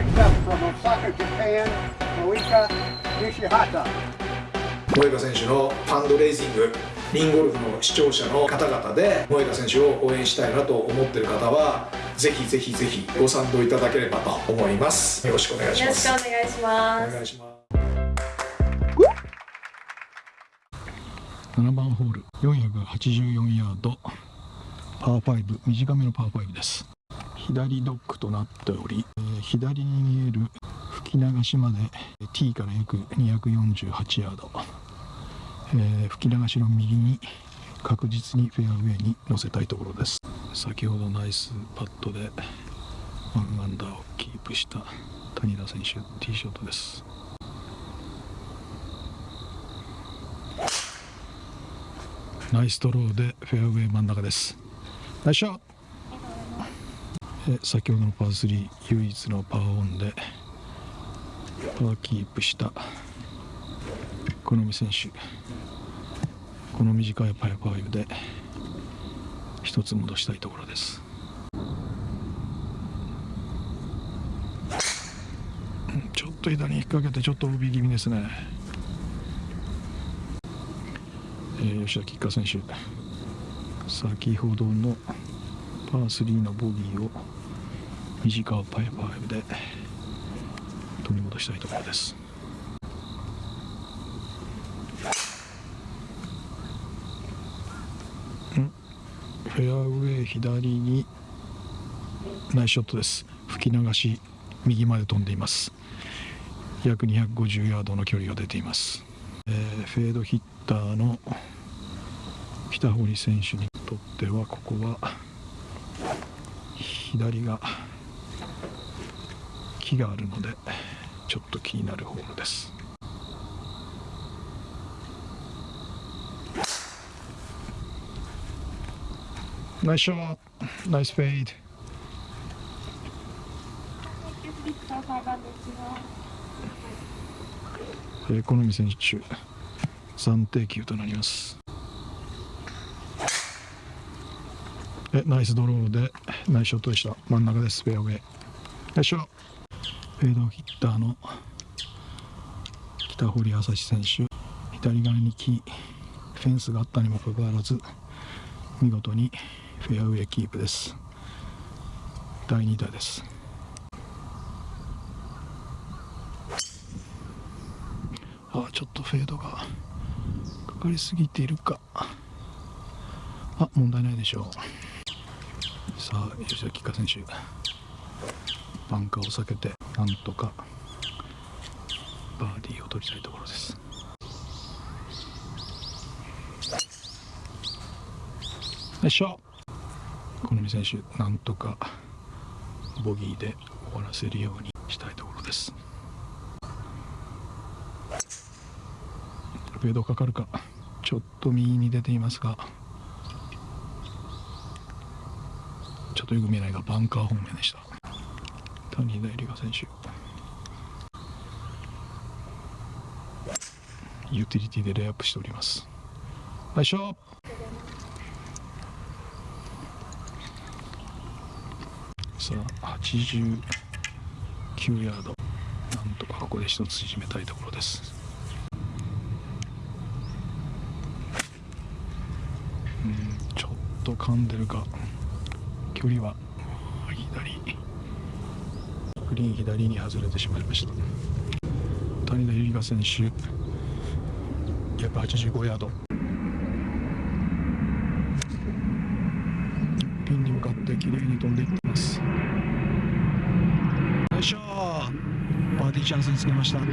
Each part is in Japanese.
Next up from Osaka, Japan, Moika Nishihata. 萌歌選手のファンドレイジングリンゴルフの視聴者の方々で萌歌選手を応援したいなと思っている方はぜひぜひぜひご賛同いただければと思います。よろしくお願いしよろします。くお願いしますお願いします。7番ホール484ヤード。パー5短めのパー5です左ドッグとなっており、左に見える吹き流しまで T から約248ヤード、えー吹き流しの右に確実にフェアウェイに乗せたいところです。先ほどナイスパットで1アンダーをキープした谷田選手ティーショットです。ナイスドローでフェアウェイ真ん中です。ナイスショット！先ほどのパー3唯一のパーオンでパーキープした好み選手。この短いパイパーで一つ戻したいところです。ちょっと左に引っ掛けてちょっと OB 気味ですね。えー吉田吉花選手。先ほどのパー3のボギーを短いパイパーで取り戻したいところです。フェアウェイ左にナイスショットです。吹き流し右まで飛んでいます。約250ヤードの距離が出ています、えーフェードヒッターの北堀選手にとってはここは左が木があるのでちょっと気になるホールです。ナイスショットナイスフェイドえー、好み選手暫定球となります。えナイスドローでナイスショットでした。真ん中ですフェアウェイ。よいしょフェードヒッターの北堀朝志選手左側に木フェンスがあったにもかかわらず見事にフェアウェイキープです。第2打です。あちょっとフェードがかかりすぎているか。あ問題ないでしょう。さあ吉田吉花選手バンカーを避けて。なんとかバーディーを取りたいところです。よいしょ。好み選手なんとかボギーで終わらせるようにしたいところです。フェードかかるか。ちょっと右に出ていますが。ちょっとよく見えないがバンカー方面でした。谷田絵里香選手。ユーティリティでレイアップしております。よいしょさあ89ヤード。なんとかここで一つ縮めたいところです。うんちょっと噛んでるか距離はグリーン左に外れてしまいました。谷田由里香選手約85ヤード。ピンに向かって綺麗に飛んでいってます。よいしょバーディーチャンスにつけました。さ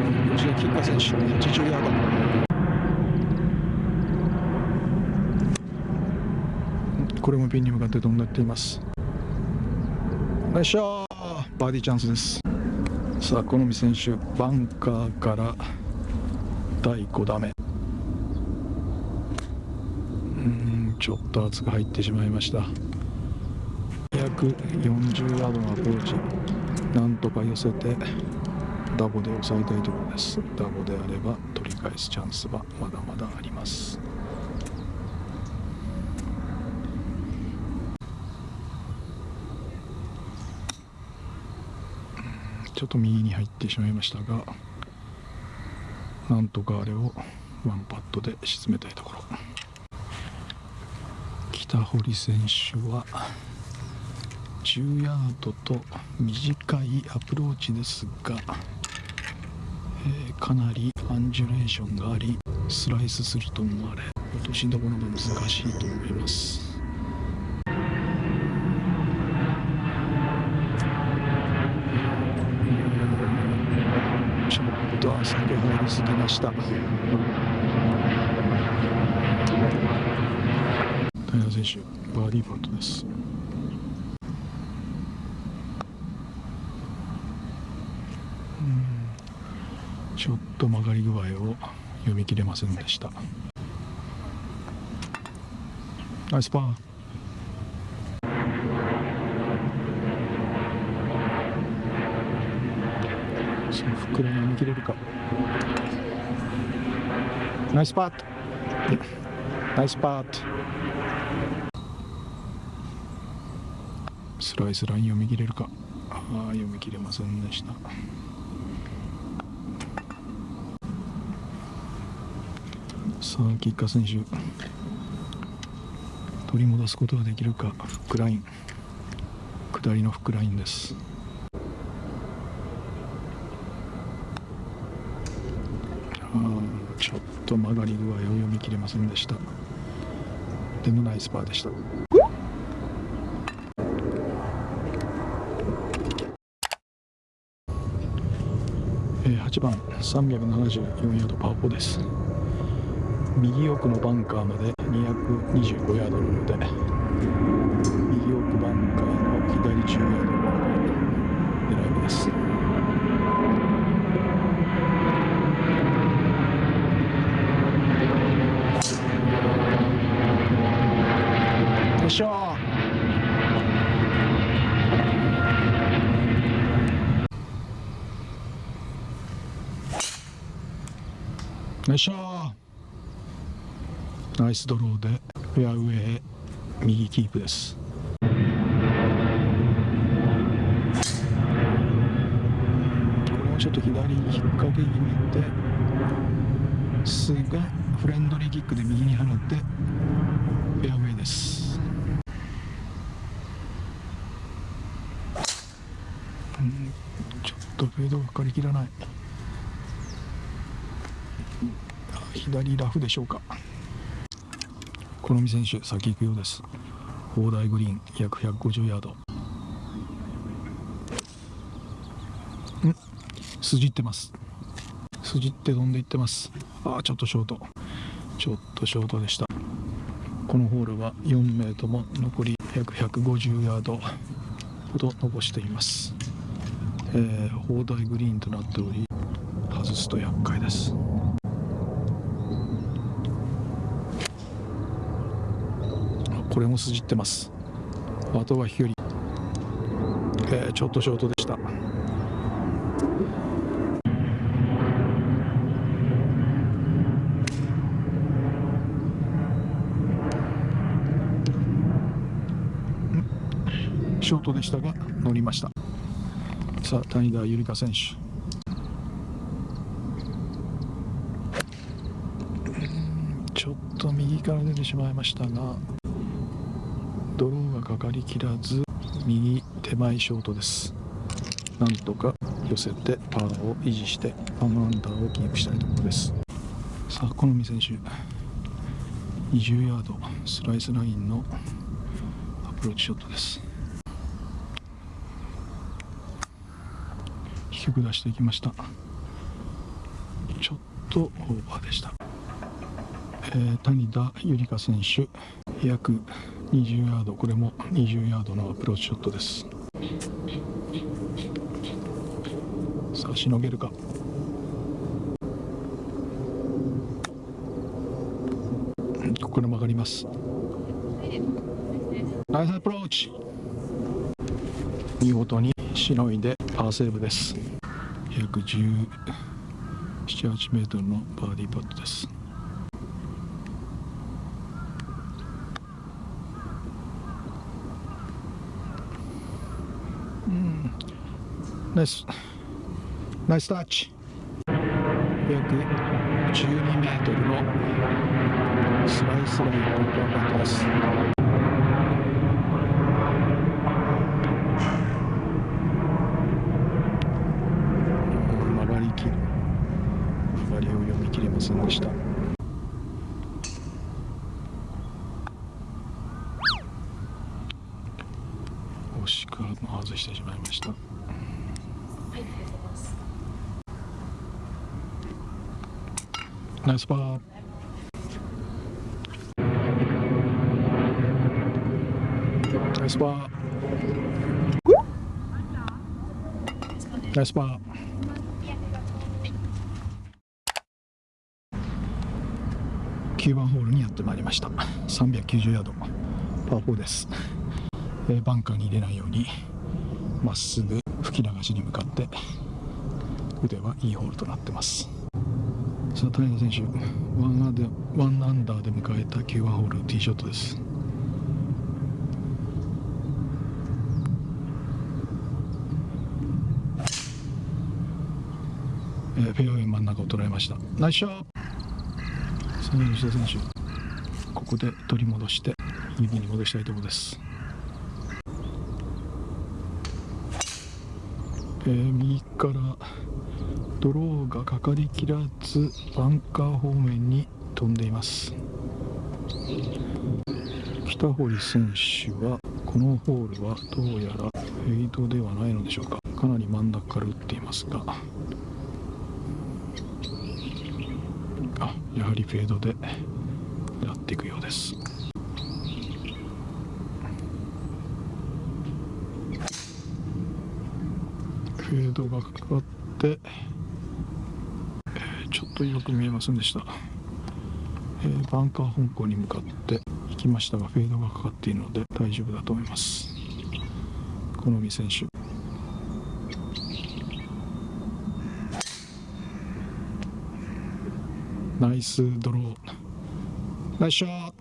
あ吉田吉花選手80ヤード。これもピンに向かって飛んでっています。よいしょバーディーチャンスです。さあ好み選手バンカーから第5打目。うんちょっと厚く入ってしまいました。約40ヤードのアプローチ。なんとか寄せてダボで抑えたいところです。ダボであれば取り返すチャンスはまだまだあります。ちょっと右に入ってしまいましたがなんとかあれをワンパットで沈めたいところ。北堀選手は10ヤードと短いアプローチですが、えーかなりアンジュレーションがありスライスすると思われ落としどころが難しいと思いますちょっと浅く入りすぎました。平選手バーディーパットです。ちょっと曲がり具合を読み切れませんでした。ナイスパー。その袋に読み切れるか。ナイスパートナイスパートスライスライン読み切れるか。あ読み切れませんでした。さあ吉川選手。取り戻すことができるか。フックライン。下りのフックラインですあーちょっと曲がり具合を読み切れませんでした。でもナイスパーでした。8番374ヤードパー4です。右奥のバンカーまで225ヤードなので右奥バンカーの左10ヤードの狙い目です。よいしょよいしょ。ナイスドローでフェアウェイ右キープです。これはちょっと左に引っ掛け気味ですがフレンドリーキックで右に放ってフェアウェイです。ちょっとフェードがかかりきらない。左ラフでしょうか。好み選手先行くようです。砲台グリーン約150ヤード。ん。筋ってます。筋って飛んでいってます。あーちょっとショート。ちょっとショートでした。このホールは4名とも残り約150ヤードほど残しています、えー、砲台グリーンとなっており外すと厄介です。これも筋ってます。あとは飛距離、えーちょっとショートでした。ショートでしたが乗りました。さあ谷田ゆりか選手。ちょっと右から出てしまいましたがドローがかかりきらず右手前ショートです。なんとか寄せてパーを維持して1アンダーをキープしたいところです。さあ好み選手。20ヤードスライスラインのアプローチショットです。低く出していきました。ちょっとオーバーでした、えー谷田ゆりか選手約20ヤードこれも20ヤードのアプローチショットです。さあしのげるか。ここから曲がります。ナイスアプローチ。見事にしのいでパーセーブです。約1 7 8メートルのバーディーパットです。ナイス。ナイスタッチ。約12メートルのスライスラインのパーパットです曲がりきる曲がりを読み切れませんでした惜しくも外してしまいました。ナイスパー。ナイスパー。ナイスパー。9番ホールにやってまいりました。390ヤード。パー4です、えーバンカーに入れないようにまっすぐ吹き流しに向かって腕はいいホールとなってます。さあ谷田選手ワンアンダーワンアンダーで迎えた9番ホールティーショットです。えーフェアウェイ真ん中を捉えました。ナイスショット。さあ吉田選手ここで取り戻して指に戻したいところです、えー右からドローがかかりきらずバンカー方面に飛んでいます。北堀選手はこのホールはどうやらフェイドではないのでしょうか。かなり真ん中から打っていますが。あやはりフェードでやっていくようです。フェードがかかって、ちょっとよく見えませんでした、えーバンカー方向に向かって行きましたがフェードがかかっているので大丈夫だと思います。好み選手。ナイスドロー。ナイスショット。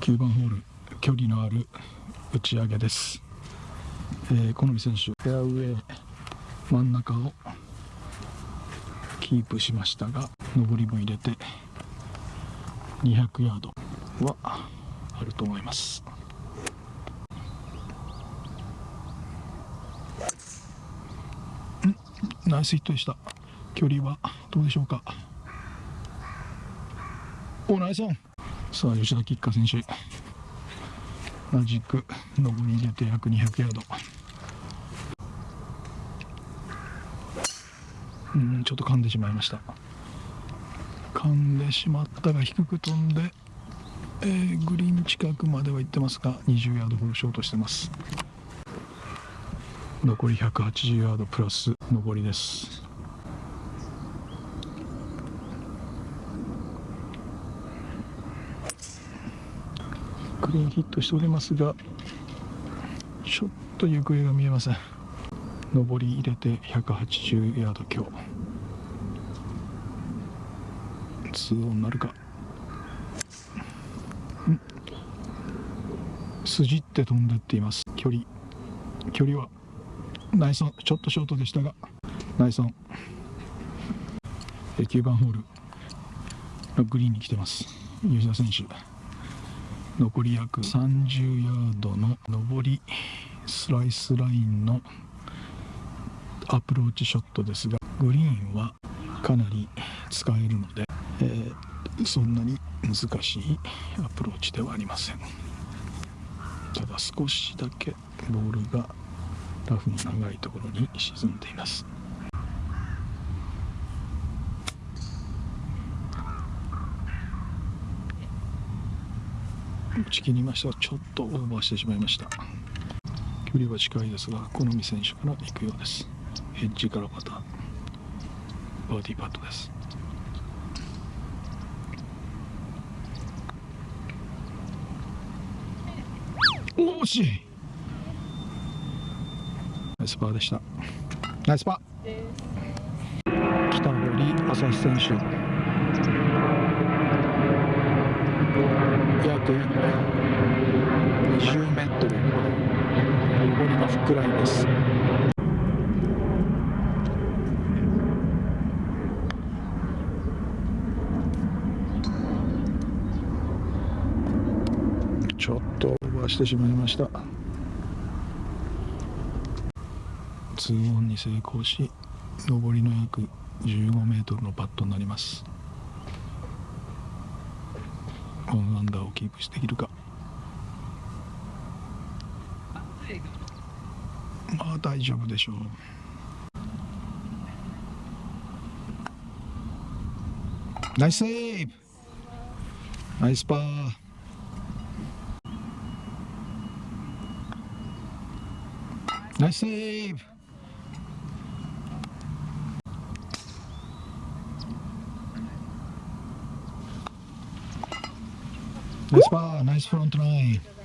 9番ホール距離のある打ち上げです、えー、好み選手フェアウェイ真ん中をキープしましたが上りも入れて200ヤードはあると思います。ナイスヒットでした。距離はどうでしょうか？おナイスオン。さあ吉田吉花選手。同じく上り入れて約200ヤード。うんちょっと噛んでしまいました。噛んでしまったが低く飛んで、えーグリーン近くまでは行ってますが20ヤードほどショートしてます。残り180ヤードプラス上りです。グリーンヒットしておりますがちょっと行方が見えません。上り入れて180ヤード強。2オンなるか。ん。筋って飛んでっています。距離。距離は。ナイスオンちょっとショートでしたが。ナイスオンえ9番ホール。グリーンに来てます。吉田選手。残り約30ヤードの上り。スライスラインのアプローチショットですがグリーンはかなり使えるので、えーそんなに難しいアプローチではありません。ただ少しだけボールがラフの長いところに沈んでいます。打ち切りました。ちょっとオーバーしてしまいました。距離は近いですが好み選手から行くようです。エッジからパターバーディーパットです。惜しい。ナイスパーでした。ナイスパー。北堀朝日選手。約20メートル。上りのフックラインですちょっしてしまいました。2オンに成功し上りの約15メートルのパットになります。1アンダーをキープしてできるか。まあ大丈夫でしょう。ナイスセーブ。ナイスパー。ナイスセーブナ